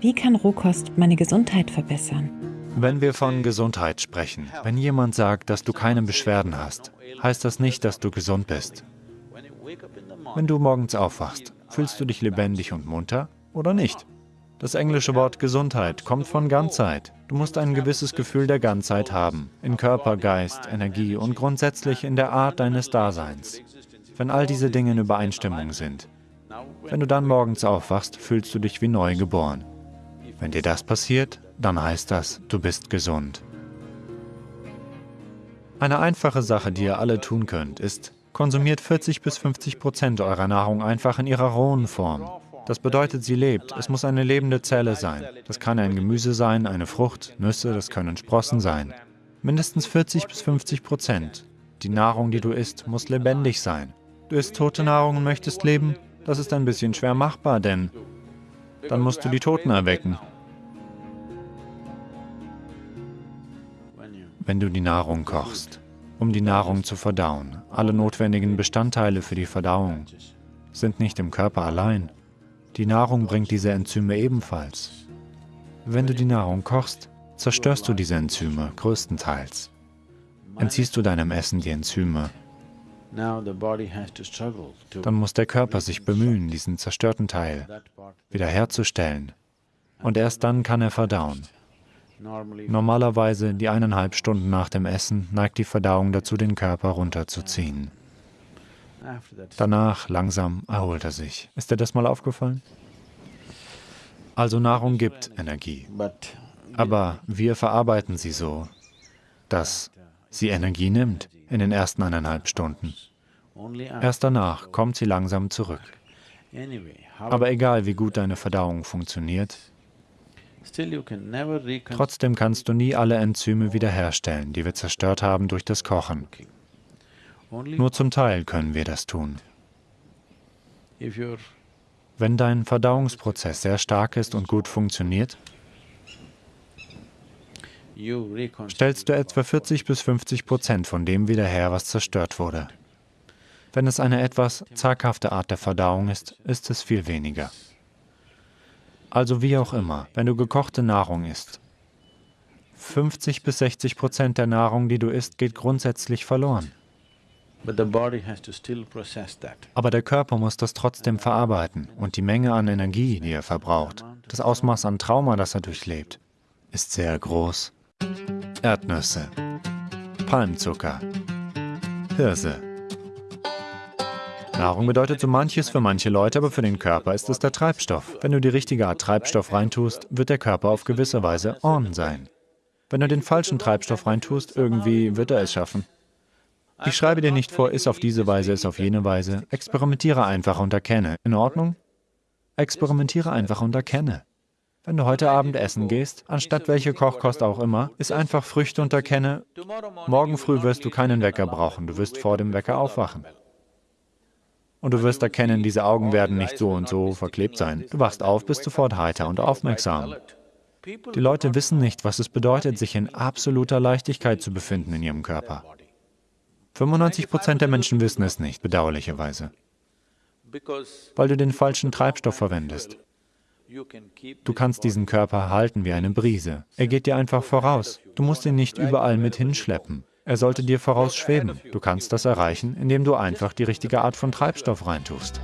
Wie kann Rohkost meine Gesundheit verbessern? Wenn wir von Gesundheit sprechen, wenn jemand sagt, dass du keine Beschwerden hast, heißt das nicht, dass du gesund bist. Wenn du morgens aufwachst, fühlst du dich lebendig und munter oder nicht? Das englische Wort Gesundheit kommt von Ganzheit. Du musst ein gewisses Gefühl der Ganzheit haben, in Körper, Geist, Energie und grundsätzlich in der Art deines Daseins. Wenn all diese Dinge in Übereinstimmung sind, wenn du dann morgens aufwachst, fühlst du dich wie neu geboren. Wenn dir das passiert, dann heißt das, du bist gesund. Eine einfache Sache, die ihr alle tun könnt, ist, konsumiert 40 bis 50 Prozent eurer Nahrung einfach in ihrer rohen Form. Das bedeutet, sie lebt. Es muss eine lebende Zelle sein. Das kann ein Gemüse sein, eine Frucht, Nüsse, das können Sprossen sein. Mindestens 40 bis 50 Prozent. Die Nahrung, die du isst, muss lebendig sein. Du isst tote Nahrung und möchtest leben? Das ist ein bisschen schwer machbar, denn dann musst du die Toten erwecken. Wenn du die Nahrung kochst, um die Nahrung zu verdauen, alle notwendigen Bestandteile für die Verdauung sind nicht im Körper allein. Die Nahrung bringt diese Enzyme ebenfalls. Wenn du die Nahrung kochst, zerstörst du diese Enzyme größtenteils. Entziehst du deinem Essen die Enzyme, dann muss der Körper sich bemühen, diesen zerstörten Teil wiederherzustellen. Und erst dann kann er verdauen. Normalerweise, die eineinhalb Stunden nach dem Essen, neigt die Verdauung dazu, den Körper runterzuziehen. Danach, langsam, erholt er sich. Ist dir das mal aufgefallen? Also Nahrung gibt Energie. Aber wir verarbeiten sie so, dass sie Energie nimmt in den ersten eineinhalb Stunden. Erst danach kommt sie langsam zurück. Aber egal, wie gut deine Verdauung funktioniert, trotzdem kannst du nie alle Enzyme wiederherstellen, die wir zerstört haben durch das Kochen. Nur zum Teil können wir das tun. Wenn dein Verdauungsprozess sehr stark ist und gut funktioniert, stellst du etwa 40 bis 50 Prozent von dem wieder her, was zerstört wurde. Wenn es eine etwas zaghafte Art der Verdauung ist, ist es viel weniger. Also wie auch immer, wenn du gekochte Nahrung isst, 50 bis 60 Prozent der Nahrung, die du isst, geht grundsätzlich verloren. Aber der Körper muss das trotzdem verarbeiten und die Menge an Energie, die er verbraucht, das Ausmaß an Trauma, das er durchlebt, ist sehr groß. Erdnüsse, Palmzucker, Hirse. Nahrung bedeutet so manches für manche Leute, aber für den Körper ist es der Treibstoff. Wenn du die richtige Art Treibstoff reintust, wird der Körper auf gewisse Weise on sein. Wenn du den falschen Treibstoff reintust, irgendwie wird er es schaffen. Ich schreibe dir nicht vor, iss auf diese Weise, iss auf jene Weise. Experimentiere einfach und erkenne. In Ordnung? Experimentiere einfach und erkenne. Wenn du heute Abend essen gehst, anstatt welche Kochkost auch immer, iss einfach Früchte und erkenne, morgen früh wirst du keinen Wecker brauchen, du wirst vor dem Wecker aufwachen. Und du wirst erkennen, diese Augen werden nicht so und so verklebt sein. Du wachst auf, bist sofort heiter und aufmerksam. Die Leute wissen nicht, was es bedeutet, sich in absoluter Leichtigkeit zu befinden in ihrem Körper. 95 Prozent der Menschen wissen es nicht, bedauerlicherweise, weil du den falschen Treibstoff verwendest. Du kannst diesen Körper halten wie eine Brise. Er geht dir einfach voraus. Du musst ihn nicht überall mit hinschleppen. Er sollte dir vorausschweben. Du kannst das erreichen, indem du einfach die richtige Art von Treibstoff reintust.